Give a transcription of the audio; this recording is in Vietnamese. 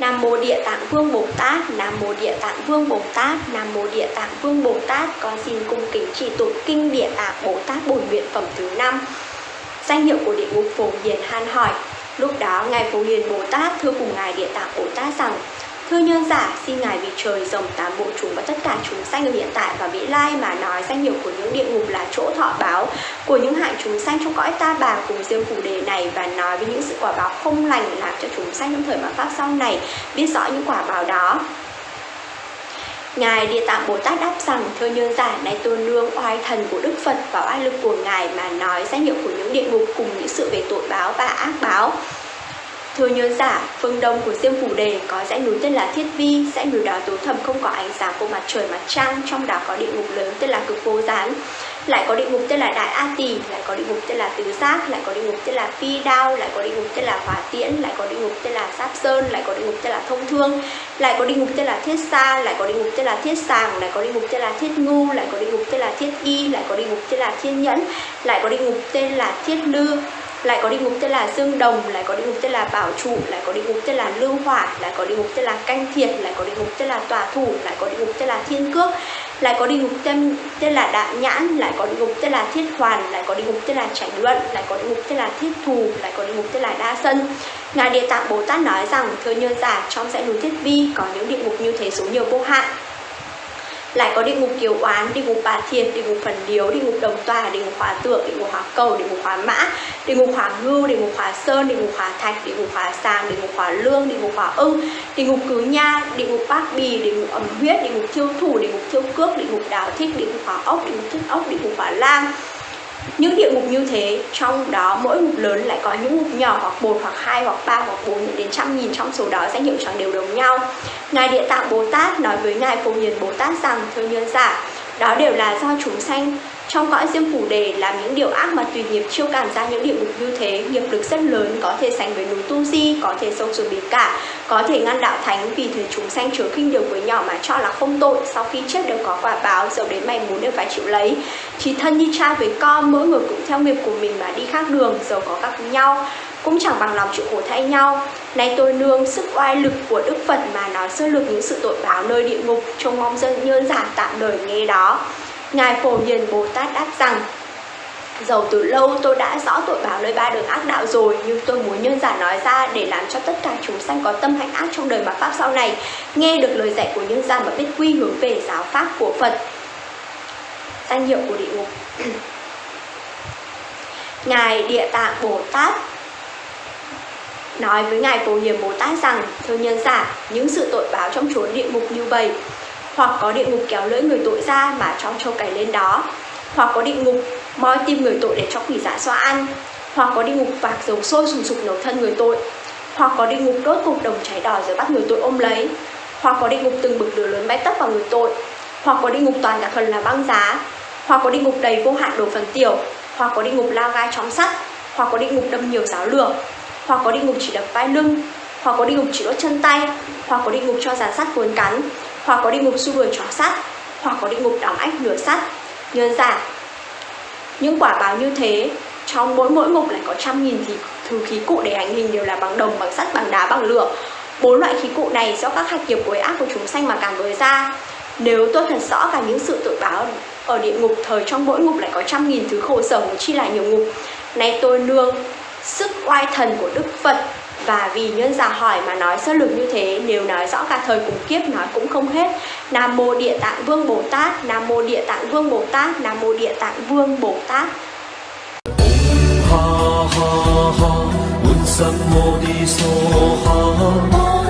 Nam mô Địa Tạng Vương Bồ Tát, Nam mô Địa Tạng Vương Bồ Tát, Nam mô Địa Tạng Vương Bồ Tát, con xin cung kính chỉ tụng kinh Địa Tạng Bồ Tát bổn nguyện phẩm thứ năm. Danh hiệu của địa ngục Phổ Hiền Han hỏi. Lúc đó ngài Phổ Hiền Bồ Tát thưa cùng ngài Địa Tạng Bồ Tát rằng: Thưa nhân giả, xin Ngài vì trời rồng tám bộ chúng và tất cả chúng sanh ở hiện tại và vị lai mà nói danh hiệu của những địa ngục là chỗ thọ báo của những hại chúng sanh trong cõi ta bà cùng riêng phủ đề này và nói với những sự quả báo không lành làm cho chúng sanh trong thời mà pháp sau này biết rõ những quả báo đó. Ngài Địa Tạng Bồ Tát đáp rằng, thưa nhân giả, này tôn nương oai thần của Đức Phật và oai lực của Ngài mà nói danh hiệu của những địa ngục cùng những sự về tội báo và ác báo. Thưa nhớ giả, phương đông của Diêm Phủ Đề có dãy núi tên là Thiết Vi, dãy núi đó tối thầm không có ánh sáng của mặt trời mặt trăng, trong đó có địa ngục lớn tên là Cực Vô Gián. Lại có địa ngục tên là Đại A Tỳ, lại có địa ngục tên là Tứ Giác, lại có địa ngục tên là Phi Đao, lại có địa ngục tên là Hỏa Tiễn, lại có địa ngục tên là Sáp Sơn, lại có địa ngục tên là Thông Thương, lại có địa ngục tên là Thiết Sa, lại có địa ngục tên là Thiết Sàng, lại có địa ngục tên là Thiết Ngu, lại có địa ngục tên là Thiết Y, lại có địa ngục tên là Thiên Nhẫn, lại có địa ngục tên là Thiết Lư, lại có địa ngục tên là dương đồng lại có địa ngục tên là bảo trụ lại có địa ngục tên là lưu hỏa lại có địa ngục tên là canh thiệt lại có địa ngục tên là tòa thủ lại có địa ngục tên là thiên cước lại có địa ngục tên tên là đại nhãn lại có địa ngục tên là thiết hoàn lại có địa ngục tên là tránh luận lại có địa ngục tên là thiết thù lại có địa ngục tên là đa sân ngài địa tạng bồ tát nói rằng thưa như giả trong dãy núi thiết vi có những địa ngục như thế số nhiều vô hạn lại có địa ngục kiều oán địa ngục bà thiệt địa ngục phần điếu địa ngục đồng tòa địa ngục hóa tượng địa ngục hóa cầu địa ngục hóa mã địa ngục hóa ngưu địa ngục hóa sơn địa ngục hóa thạch địa ngục hóa sàng địa ngục hóa lương địa ngục hóa ưng địa ngục cứ nha địa ngục bát bì địa ngục ẩm huyết địa ngục thiêu thủ địa ngục thiêu cước địa ngục đào thích địa ngục hóa ốc địa ngục thích ốc địa ngục hóa lang những địa ngục như thế, trong đó mỗi ngục lớn lại có những ngục nhỏ hoặc một hoặc hai hoặc ba hoặc bốn đến trăm nghìn. Trong số đó, danh hiệu chẳng đều đồng nhau. Ngài địa tạng bồ tát nói với ngài phổ hiền bồ tát rằng, thưa nhân giả, đó đều là do chúng sanh trong cõi diêm phủ đề, làm những điều ác mà tùy nghiệp chiêu cảm ra những địa ngục như thế, nghiệp lực rất lớn, có thể sánh với núi tu di, có thể sâu xuống biển cả có thể ngăn đạo thánh vì thế chúng sanh chứa khinh điều với nhỏ mà cho là không tội, sau khi chết đều có quả báo dầu đến mày muốn đều phải chịu lấy. Chỉ thân như cha với con, mỗi người cũng theo nghiệp của mình mà đi khác đường dầu có các nhau, cũng chẳng bằng lòng chịu khổ thay nhau. Nay tôi nương sức oai lực của đức phật mà nói sơ lược những sự tội báo nơi địa ngục, trông mong dân nhân giản tạm đời nghe đó. Ngài Phổ Hiền Bồ Tát đáp rằng Dầu từ lâu tôi đã rõ tội báo nơi ba đường ác đạo rồi Nhưng tôi muốn nhân giả nói ra để làm cho tất cả chúng sanh có tâm hạnh ác trong đời mà Pháp sau này Nghe được lời dạy của nhân giả mà biết quy hướng về giáo Pháp của Phật. Danh hiệu của địa ngục. Ngài Địa Tạng Bồ Tát nói với Ngài Phổ Hiền Bồ Tát rằng Thưa nhân giả, những sự tội báo trong chốn địa ngục như vậy hoặc có địa ngục kéo lưỡi người tội ra mà cho trâu cày lên đó hoặc có địa ngục moi tim người tội để cho quỷ dạ xoa ăn hoặc có địa ngục vạc dầu sôi sùng sục nấu thân người tội hoặc có địa ngục đốt cục đồng cháy đỏ rồi bắt người tội ôm lấy hoặc có địa ngục từng bực lửa lớn bay tấp vào người tội hoặc có địa ngục toàn cả phần là băng giá hoặc có địa ngục đầy vô hạn đổ phần tiểu hoặc có địa ngục lao gai chóng sắt hoặc có địa ngục đâm nhiều giáo lửa hoặc có địa ngục chỉ đập vai lưng hoặc có địa ngục chỉ đốt chân tay hoặc có địa ngục cho giàn sắt cuốn cắn hoặc có địa ngục xu đuổi chó sắt, hoặc có địa ngục đóng ách lửa sắt. Nhớ giả những quả báo như thế, trong mỗi mỗi ngục lại có trăm nghìn thì thứ khí cụ để hành hình đều là bằng đồng, bằng sắt, bằng đá, bằng lửa. Bốn loại khí cụ này do các hạt nghiệp quấy ác của chúng sanh mà cảm với ra. Nếu tôi thật rõ cả những sự tội báo ở địa ngục, thời trong mỗi ngục lại có trăm nghìn thứ khổ sở chi là nhiều ngục. Nay tôi nương sức oai thần của đức phật và vì nhân giả hỏi mà nói sơ lược như thế, nếu nói rõ cả thời cùng kiếp, nói cũng không hết. Nam mô địa tạng vương bồ tát, nam mô địa tạng vương bồ tát, nam mô địa tạng vương bồ tát. Ha ha ha mô đi ha.